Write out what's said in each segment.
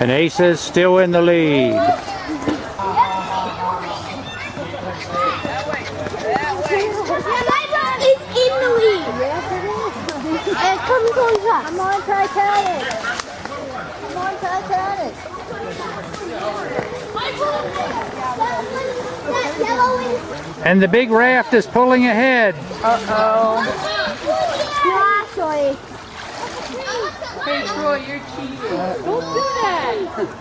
And is still in the lead. Come on, Titanic! Come on, Titanic! That yellow is And the big raft is pulling ahead. Uh-oh. actually. Hey, Troy, you're cheating. Don't do that.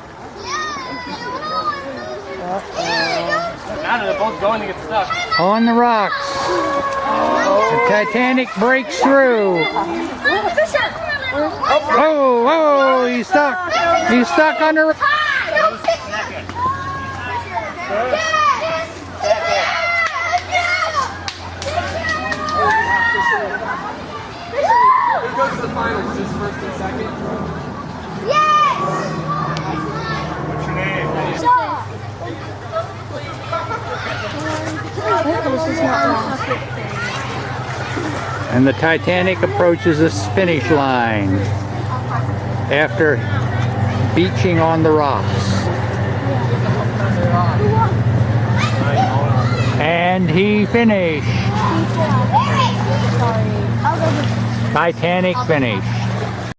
Now they're both going to get stuck. On the rocks. The Titanic breaks through. Oh, oh, he's stuck. He's stuck on the... Who goes to the finals? Just first and second? Yes! What's your name? And the Titanic approaches the finish line after beaching on the rocks. And he finished. Titanic finished.